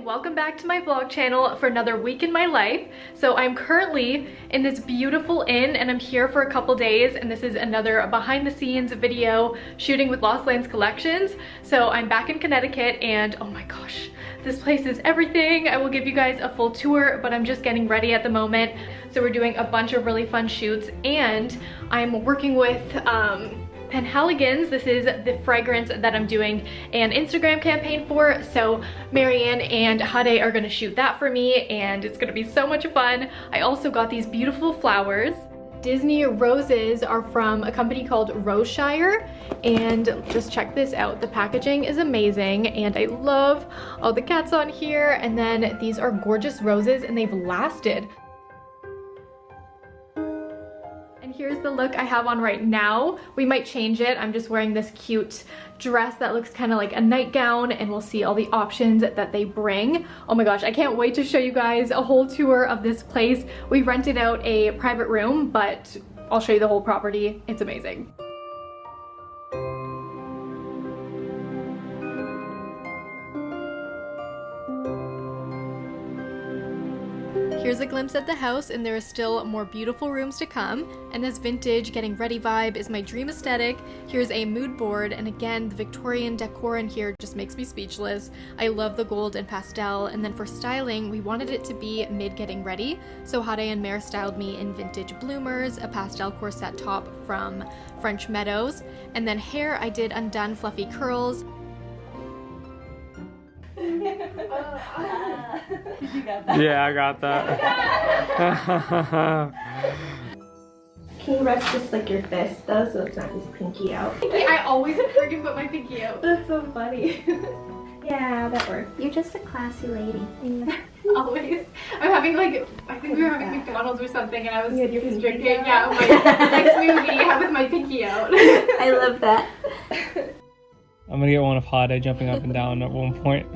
And welcome back to my vlog channel for another week in my life. So I'm currently in this beautiful inn and I'm here for a couple days and this is another behind the scenes video shooting with Lost Lands Collections. So I'm back in Connecticut and oh my gosh, this place is everything. I will give you guys a full tour, but I'm just getting ready at the moment. So we're doing a bunch of really fun shoots and I'm working with um, Penhaligon's. This is the fragrance that I'm doing an Instagram campaign for. So Marianne and Hade are gonna shoot that for me and it's gonna be so much fun. I also got these beautiful flowers. Disney roses are from a company called Roseshire and just check this out. The packaging is amazing and I love all the cats on here and then these are gorgeous roses and they've lasted here's the look I have on right now. We might change it. I'm just wearing this cute dress that looks kind of like a nightgown and we'll see all the options that they bring. Oh my gosh, I can't wait to show you guys a whole tour of this place. We rented out a private room, but I'll show you the whole property. It's amazing. Glimpse at the house and there are still more beautiful rooms to come. And this vintage getting ready vibe is my dream aesthetic. Here's a mood board and again the Victorian decor in here just makes me speechless. I love the gold and pastel and then for styling we wanted it to be mid getting ready. So Hade and Mare styled me in vintage bloomers, a pastel corset top from French Meadows, and then hair I did undone fluffy curls Oh, yeah, I got that. Can you rest just like your fist though so it's not just pinky out? I always freaking put my pinky out. That's so funny. yeah, that works. You're just a classy lady. always. I'm having like, I think we were having McDonald's or something and I was just drinking, yeah, my, my smoothie with my pinky out. I love that. I'm gonna get one of Hade jumping up and down at one point.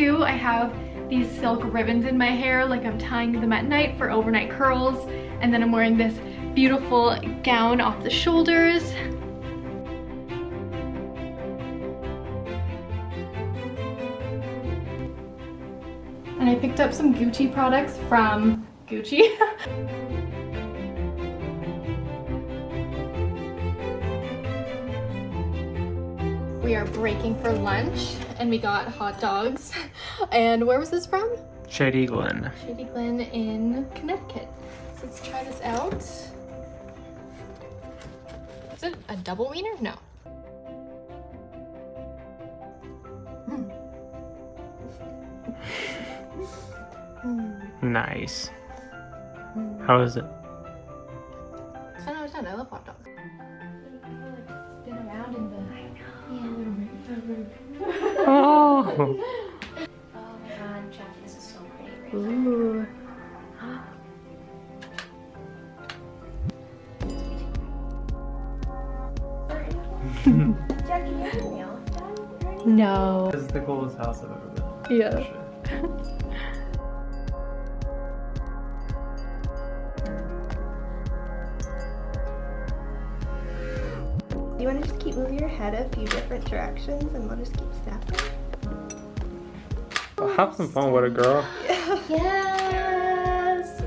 Two. I have these silk ribbons in my hair like I'm tying them at night for overnight curls. And then I'm wearing this beautiful gown off the shoulders. And I picked up some Gucci products from Gucci. we are breaking for lunch and we got hot dogs. And where was this from? Shady Glen. Shady Glen in Connecticut. So let's try this out. Is it a double wiener? No. Mm. nice. Mm. How is it? 10 out of 10. I love hot dogs. Oh. my god, Jeff, this is so pretty. Ooh. Jackie, your nails done? No. This is the coolest house I've ever been. Yeah. Do you want to just keep moving your head a few different directions and we'll just keep snapping? Well, have some fun with it, girl. Yes!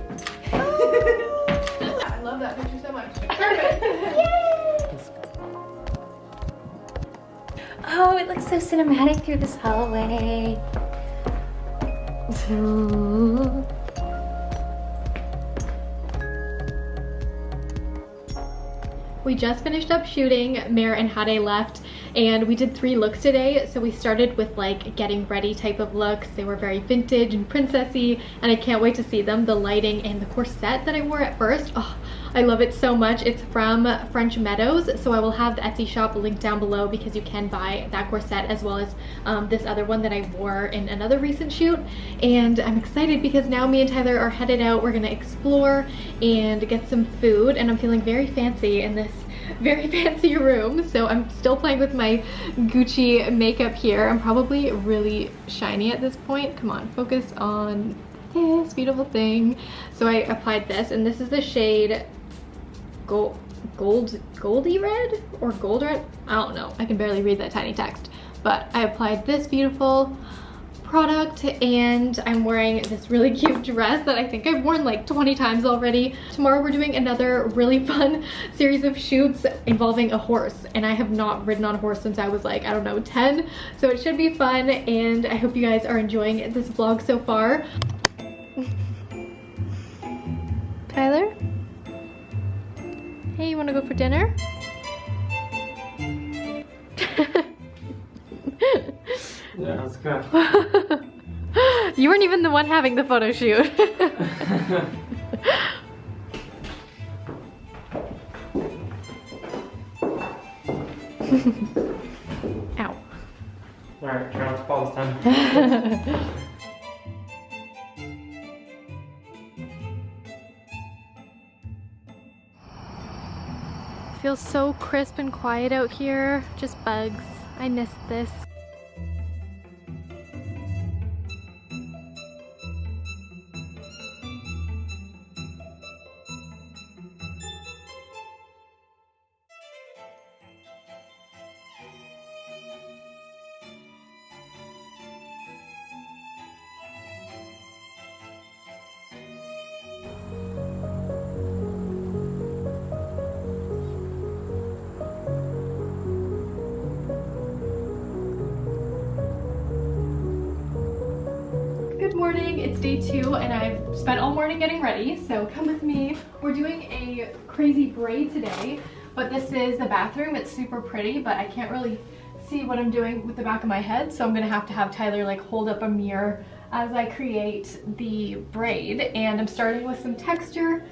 I love that picture so much. perfect Oh, it looks so cinematic through this hallway. We just finished up shooting, Mare and Hade left, and we did three looks today. So we started with like getting ready type of looks. They were very vintage and princessy, and I can't wait to see them. The lighting and the corset that I wore at first, oh, I love it so much. It's from French Meadows, so I will have the Etsy shop linked down below because you can buy that corset as well as um, this other one that I wore in another recent shoot. And I'm excited because now me and Tyler are headed out. We're gonna explore and get some food, and I'm feeling very fancy in this very fancy room. So I'm still playing with my Gucci makeup here. I'm probably really shiny at this point. Come on, focus on this beautiful thing. So I applied this, and this is the shade Gold, gold, goldy red or gold red. I don't know. I can barely read that tiny text. But I applied this beautiful product and I'm wearing this really cute dress that I think I've worn like 20 times already. Tomorrow we're doing another really fun series of shoots involving a horse and I have not ridden on a horse since I was like, I don't know, 10. So it should be fun and I hope you guys are enjoying this vlog so far. Tyler? Hey, you wanna go for dinner? Yeah, let's go. you weren't even the one having the photo shoot. Ow. Alright, try not to fall this time. Feels so crisp and quiet out here. Just bugs. I miss this. Morning, it's day two and I've spent all morning getting ready, so come with me. We're doing a crazy braid today, but this is the bathroom. It's super pretty, but I can't really see what I'm doing with the back of my head, so I'm gonna have to have Tyler like hold up a mirror as I create the braid. And I'm starting with some texture,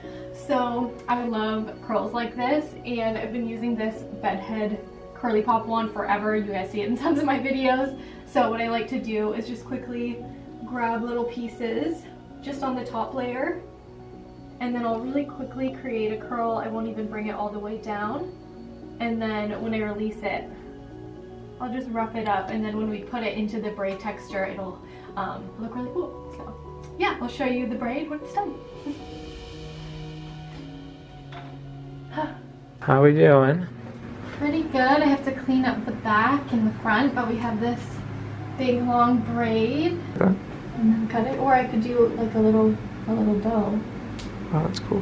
so I love curls like this, and I've been using this bedhead Curlipop one forever. You guys see it in tons of my videos. So what I like to do is just quickly grab little pieces just on the top layer and then I'll really quickly create a curl. I won't even bring it all the way down. And then when I release it, I'll just rough it up and then when we put it into the braid texture, it'll um, look really cool. So yeah, I'll show you the braid when it's done. How are we doing? Pretty good. I have to clean up the back and the front, but we have this big long braid Okay. And then cut it. Or I could do like a little a little bow. Oh, that's cool.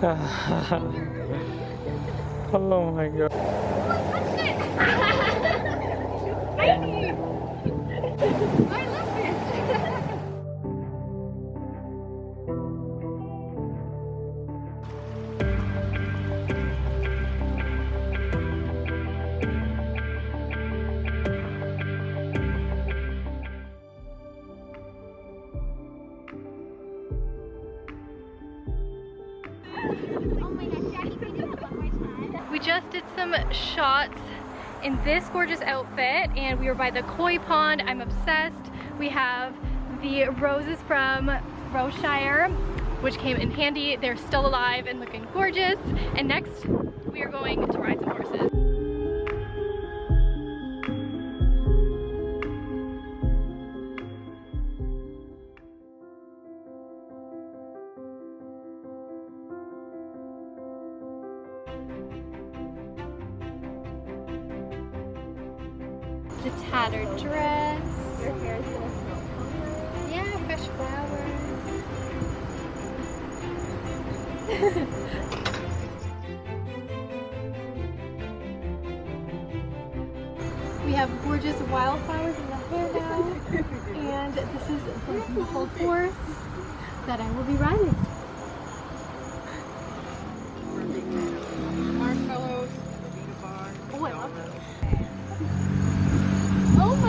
oh my god. We just did some shots in this gorgeous outfit and we were by the koi pond. I'm obsessed. We have the roses from Roseshire, which came in handy. They're still alive and looking gorgeous. And next, we are going to ride The tattered dress. Your hair is gonna smell so Yeah, fresh flowers. we have gorgeous wildflowers in the hair now. and this is the beautiful horse that I will be riding.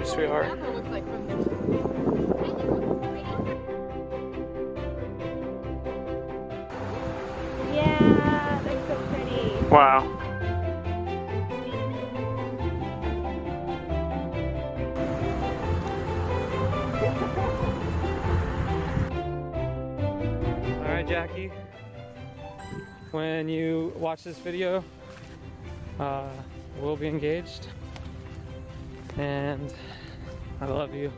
you, sweetheart. Yeah, they're so pretty. Wow. All right, Jackie. When you watch this video, uh, we'll be engaged. And I love you.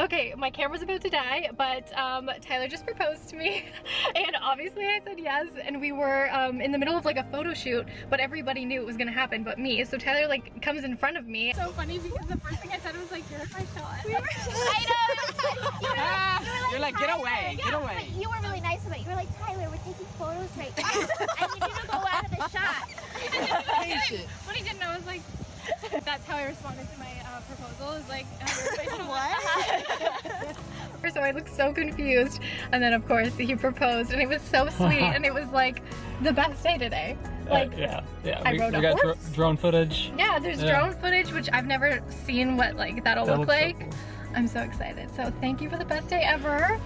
Okay, my camera's about to die, but um, Tyler just proposed to me, and obviously I said yes, and we were um, in the middle of like a photo shoot, but everybody knew it was gonna happen but me, so Tyler like comes in front of me. So funny because the first thing I said was like, "You're my shot." I know. You were like, you were You're like, get Tyler. away, Yeah, get away. but You were really nice about it. You were like, Tyler, we're taking photos right now. I need you to go out of the shot. what he didn't know was like, that's how I responded to my uh, proposal. Is like, uh, what? So I looked so confused, and then of course he proposed, and it was so sweet, and it was like the best day today. Like, Uh, yeah, yeah. I we rode we a got horse. drone footage. yeah, there's Yeah. drone footage, which I've never seen what like that'll That look looks so like. cool. I'm so excited. So thank you for the best day ever.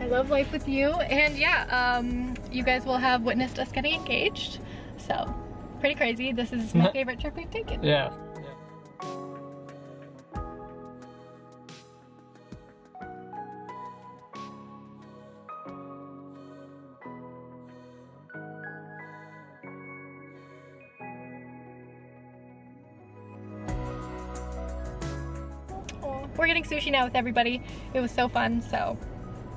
I love life with you. And yeah, um, you guys will have witnessed us getting engaged. So pretty crazy. This is my favorite trip we've taken. Yeah. We're getting sushi now with everybody. It was so fun, so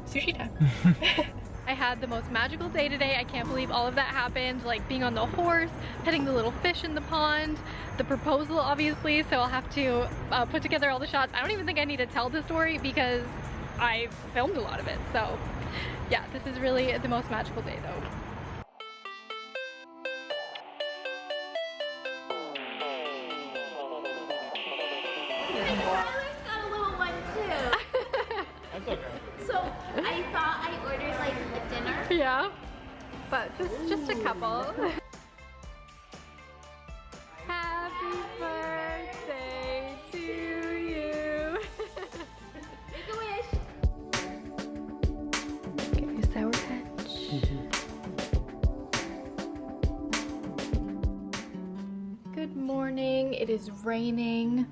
sushi time. I had the most magical day today. I can't believe all of that happened, like being on the horse, petting the little fish in the pond, the proposal obviously, so I'll have to uh, put together all the shots. I don't even think I need to tell the story because I filmed a lot of it, so yeah, this is really the most magical day though. Tyler's got a little one too. That's okay. So I thought I ordered like a dinner. Yeah, but just just a couple. Happy birthday to you. Make a wish. Get your sour patch. Mm-hmm. Good morning. It is raining.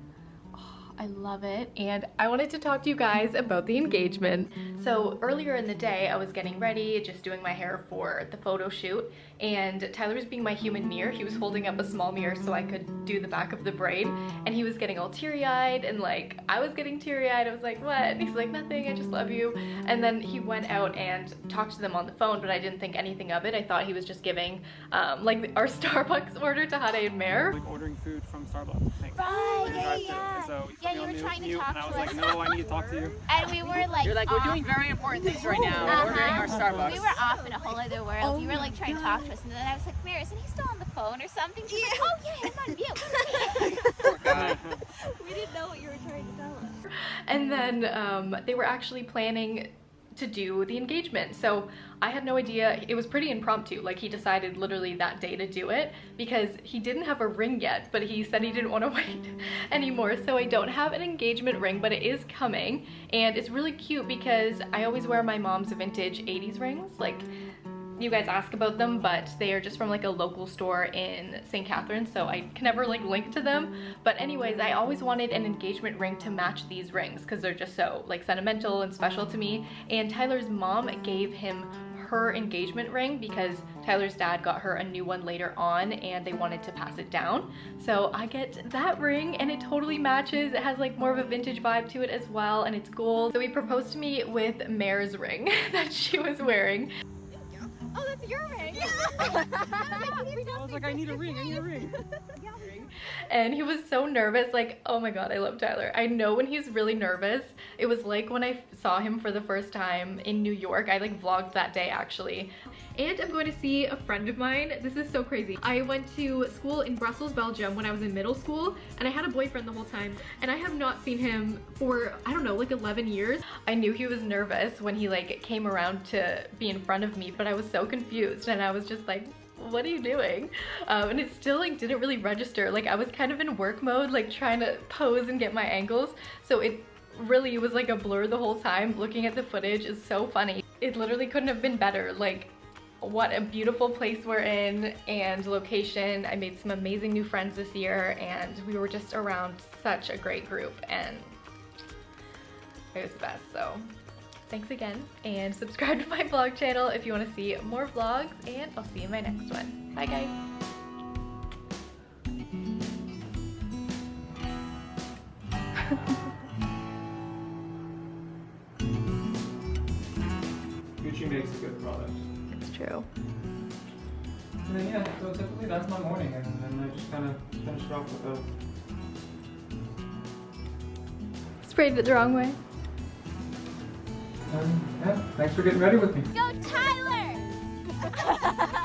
I love it. And I wanted to talk to you guys about the engagement. So earlier in the day, I was getting ready, just doing my hair for the photo shoot. And Tyler was being my human mirror. He was holding up a small mirror so I could do the back of the braid. And he was getting all teary-eyed and like, I was getting teary-eyed. I was like, what? And he's like, nothing, I just love you. And then he went out and talked to them on the phone, but I didn't think anything of it. I thought he was just giving um, like our Starbucks order to Hade and Mare. Like ordering food from Starbucks. Like, Right, yeah, yeah. And so Yeah, you were mute- trying to mute, talk and I was to like, no, I need to talk to you. And we were like, You're like, we're off- doing very important things right now. Uh-huh. Ordering our Starbucks. We were off in a whole other world. you were like trying to talk to us, and then I was like, Maris, and he's still on the phone or something. She's like, oh yeah, I'm on mute. We didn't know what you were trying to tell us. And then um, they were actually planning to do the engagement. So I had no idea. It was pretty impromptu. Like he decided literally that day to do it because he didn't have a ring yet, but he said he didn't want to wait anymore. So I don't have an engagement ring, but it is coming. And it's really cute because I always wear my mom's vintage 80s rings. Like you guys ask about them, but they are just from like a local store in St. Catharines, so I can never like link to them. But anyways, I always wanted an engagement ring to match these rings because they're just so like sentimental and special to me. And Tyler's mom gave him her engagement ring because Tyler's dad got her a new one later on and they wanted to pass it down. So I get that ring and it totally matches. It has like more of a vintage vibe to it as well and it's gold. So he proposed to me with Mare's ring that she was wearing. Oh, that's your ring. I was like, I need a ring, I need a ring. and he was so nervous like oh my god i love tyler. I know when he's really nervous. It was like when i saw him for the first time in new york. I like vlogged that day actually and i'm going to see a friend of mine this is so crazy i went to school in brussels belgium when i was in middle school and i had a boyfriend the whole time and i have not seen him for i don't know like 11 years i knew he was nervous when he like came around to be in front of me but i was so confused and i was just like what are you doing? Um, and it still like didn't really register. Like I was kind of in work mode, like trying to pose and get my angles. So it really was like a blur the whole time. Looking at the footage is so funny. It literally couldn't have been better. Like what a beautiful place we're in and location. I made some amazing new friends this year and we were just around such a great group and it was the best. So thanks again and subscribe to my vlog channel if you want to see more vlogs and I'll see you in my next one. Bye guys! Gucci makes a good product. It's true. And then yeah, so typically that's my morning and then I just kind of finish it off with those. Sprayed it the wrong way. Um, yeah, thanks for getting ready with me. Go Tyler!